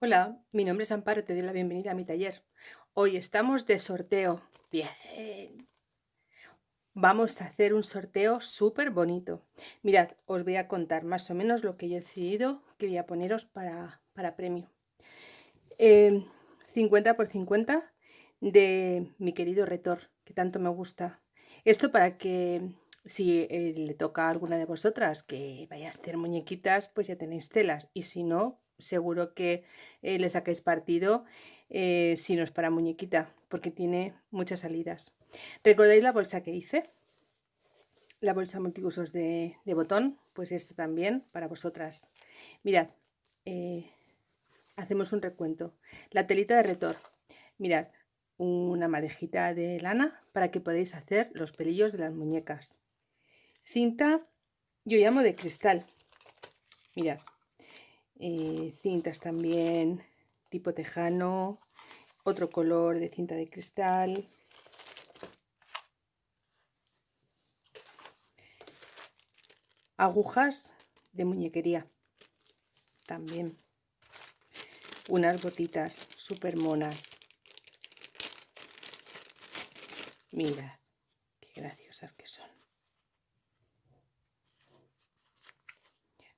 Hola, mi nombre es Amparo, te doy la bienvenida a mi taller. Hoy estamos de sorteo. Bien. Vamos a hacer un sorteo súper bonito. Mirad, os voy a contar más o menos lo que he decidido que voy a poneros para, para premio. 50 em, por 50 de mi querido Retor, que tanto me gusta. Esto para que si eh, le toca a alguna de vosotras que vaya a hacer muñequitas, pues ya tenéis telas. Y si no, seguro que eh, le saquéis partido eh, si no es para muñequita, porque tiene muchas salidas. ¿Recordáis la bolsa que hice? La bolsa multiusos de, botón, pues esta también para vosotras. Mirad, eh, hacemos un recuento. La telita de retor, mirad, una madejita de lana para que podáis hacer los pelillos de las muñecas. Cinta, yo llamo de cristal. Mirad, eh, cintas también tipo tejano, otro color de cinta de cristal. Agujas de muñequería también. Unas botitas súper monas. Mira, qué graciosas que son.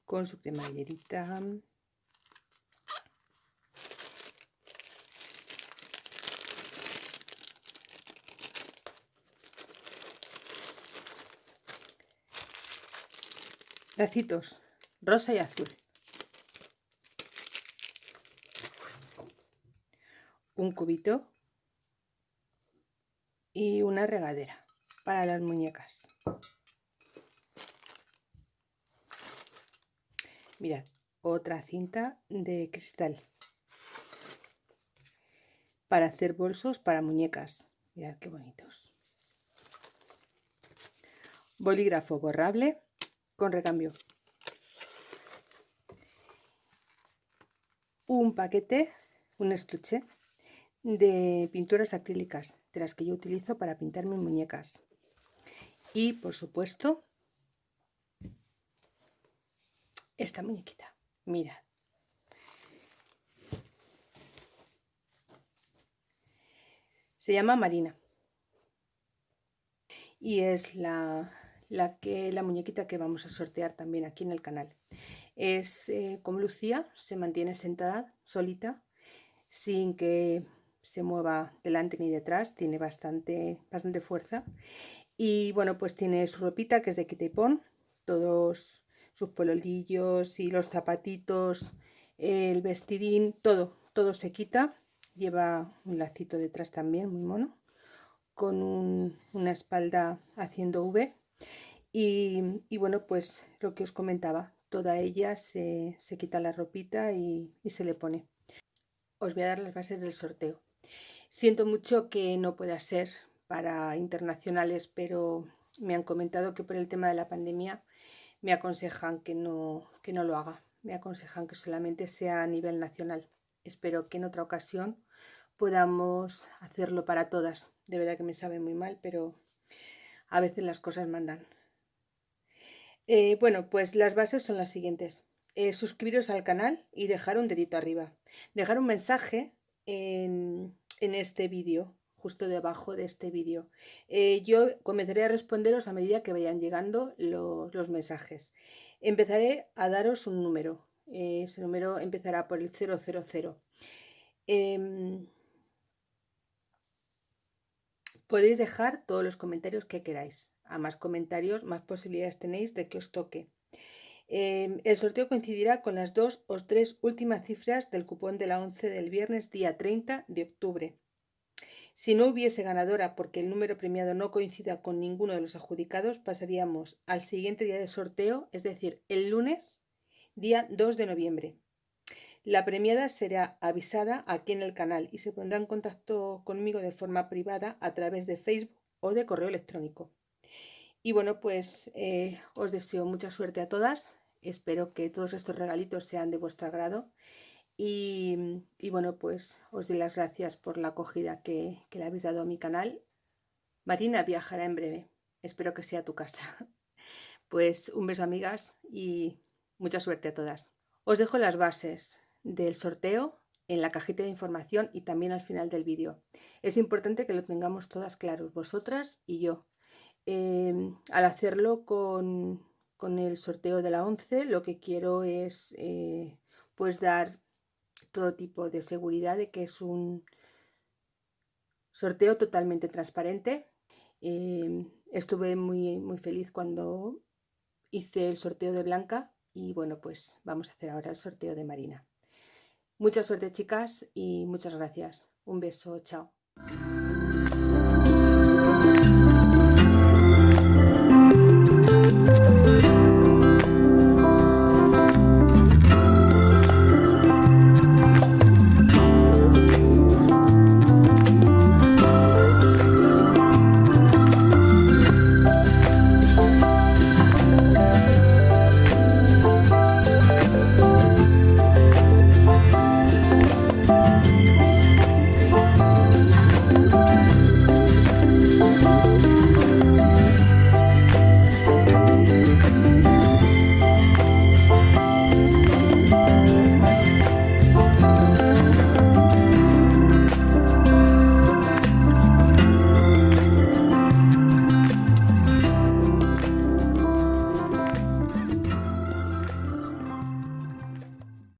Con su cremallerita. Lacitos rosa y azul. Un cubito y una regadera para las muñecas. Mirad otra cinta de cristal para hacer bolsos para muñecas. Mirad qué bonitos. Bolígrafo borrable con recambio. Un paquete, un estuche de pinturas acrílicas, de las que yo utilizo para pintar mis muñecas. Y, por supuesto, esta muñequita. Mira. Se llama Marina. Y es la la, que, la muñequita que vamos a sortear también aquí en el canal. Es eh, como Lucía, se mantiene sentada solita, sin que se mueva delante ni detrás, tiene bastante, bastante fuerza. Y bueno, pues tiene su ropita que es de quitepón, todos sus pololillos y los zapatitos, el vestidín, todo, todo se quita. Lleva un lacito detrás también, muy mono, con una espalda haciendo V y, bueno, pues lo que os comentaba, toda ella se, quita la ropita y, se le pone. Os voy a dar las bases del sorteo. Siento mucho que no pueda ser para internacionales, pero me han comentado que por el tema de la pandemia me aconsejan que no, que no lo haga. Me aconsejan que solamente sea a nivel nacional. Espero que en otra ocasión podamos hacerlo para todas. De verdad que me sabe muy mal, pero a veces las cosas mandan. Eh, bueno, pues las bases son las siguientes. Eh, suscribiros al canal y dejar un dedito arriba. Dejar un mensaje en, este vídeo, justo debajo de este vídeo. Eh, yo comenzaré a responderos a medida que vayan llegando los, mensajes. Empezaré a daros un número. ese número empezará por el 000. Podéis dejar todos los comentarios que queráis a más comentarios, más posibilidades tenéis de que os toque. Em, el sorteo coincidirá con las dos o tres últimas cifras del cupón de la 11 del viernes día 30 de octubre. Si no hubiese ganadora porque el número premiado no coincida con ninguno de los adjudicados, pasaríamos al siguiente día de sorteo, es decir, el lunes, día 2 de noviembre. La premiada será avisada aquí en el canal y se pondrá en contacto conmigo de forma privada a través de Facebook o de correo electrónico. Y bueno, pues eh, os deseo mucha suerte a todas. Espero que todos estos regalitos sean de vuestro agrado. Y, bueno, pues os doy las gracias por la acogida que, que le habéis dado a mi canal. Marina viajará en breve. Espero que sea tu casa. Pues un beso amigas y mucha suerte a todas. Os dejo las bases del sorteo en la cajita de información y también al final del vídeo. Es importante que lo tengamos todas claros, vosotras y yo. Em, al hacerlo con, el sorteo de la 11, lo que quiero es eh, pues dar todo tipo de seguridad de que es un sorteo totalmente transparente. Em, estuve muy, muy feliz cuando hice el sorteo de Blanca y bueno, pues vamos a hacer ahora el sorteo de Marina. Mucha suerte chicas y muchas gracias. Un beso, chao.